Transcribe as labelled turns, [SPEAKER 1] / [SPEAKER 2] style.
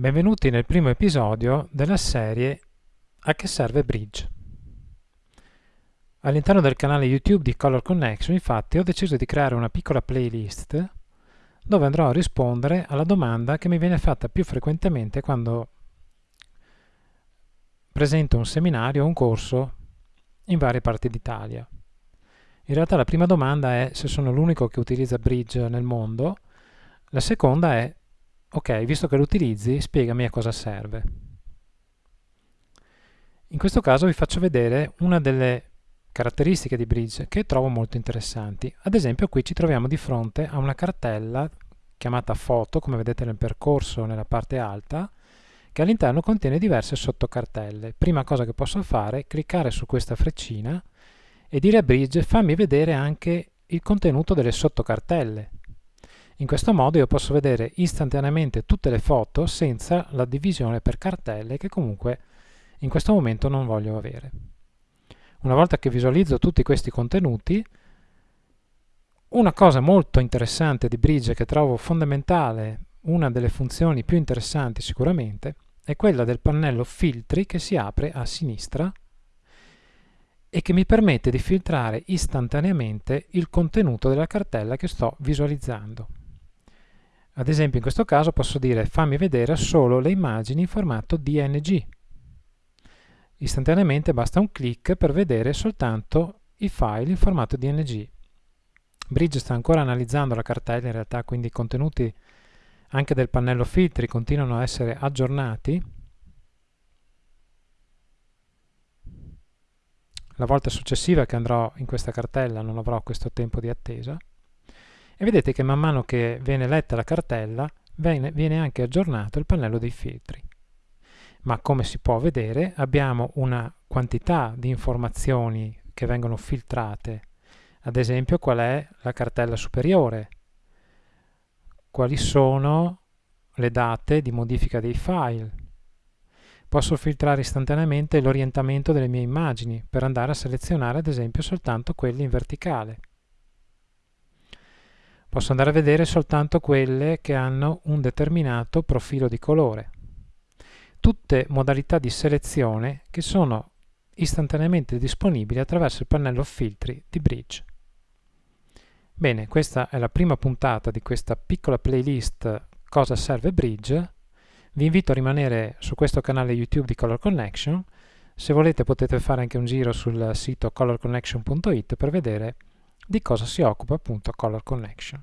[SPEAKER 1] Benvenuti nel primo episodio della serie A che serve Bridge. All'interno del canale YouTube di Color Connection infatti ho deciso di creare una piccola playlist dove andrò a rispondere alla domanda che mi viene fatta più frequentemente quando presento un seminario o un corso in varie parti d'Italia. In realtà la prima domanda è se sono l'unico che utilizza Bridge nel mondo, la seconda è ok, visto che lo utilizzi, spiegami a cosa serve. In questo caso vi faccio vedere una delle caratteristiche di Bridge che trovo molto interessanti. Ad esempio qui ci troviamo di fronte a una cartella chiamata foto, come vedete nel percorso nella parte alta, che all'interno contiene diverse sottocartelle. Prima cosa che posso fare è cliccare su questa freccina e dire a Bridge fammi vedere anche il contenuto delle sottocartelle. In questo modo io posso vedere istantaneamente tutte le foto senza la divisione per cartelle che comunque in questo momento non voglio avere. Una volta che visualizzo tutti questi contenuti, una cosa molto interessante di Bridge che trovo fondamentale, una delle funzioni più interessanti sicuramente, è quella del pannello filtri che si apre a sinistra e che mi permette di filtrare istantaneamente il contenuto della cartella che sto visualizzando. Ad esempio in questo caso posso dire fammi vedere solo le immagini in formato DNG. Istantaneamente basta un clic per vedere soltanto i file in formato DNG. Bridge sta ancora analizzando la cartella, in realtà quindi i contenuti anche del pannello filtri continuano a essere aggiornati. La volta successiva che andrò in questa cartella non avrò questo tempo di attesa e vedete che man mano che viene letta la cartella viene, viene anche aggiornato il pannello dei filtri. Ma come si può vedere abbiamo una quantità di informazioni che vengono filtrate, ad esempio qual è la cartella superiore, quali sono le date di modifica dei file. Posso filtrare istantaneamente l'orientamento delle mie immagini per andare a selezionare ad esempio soltanto quelle in verticale. Posso andare a vedere soltanto quelle che hanno un determinato profilo di colore. Tutte modalità di selezione che sono istantaneamente disponibili attraverso il pannello filtri di Bridge. Bene, questa è la prima puntata di questa piccola playlist Cosa serve Bridge. Vi invito a rimanere su questo canale YouTube di Color Connection. Se volete potete fare anche un giro sul sito colorconnection.it per vedere di cosa si occupa appunto Color Connection.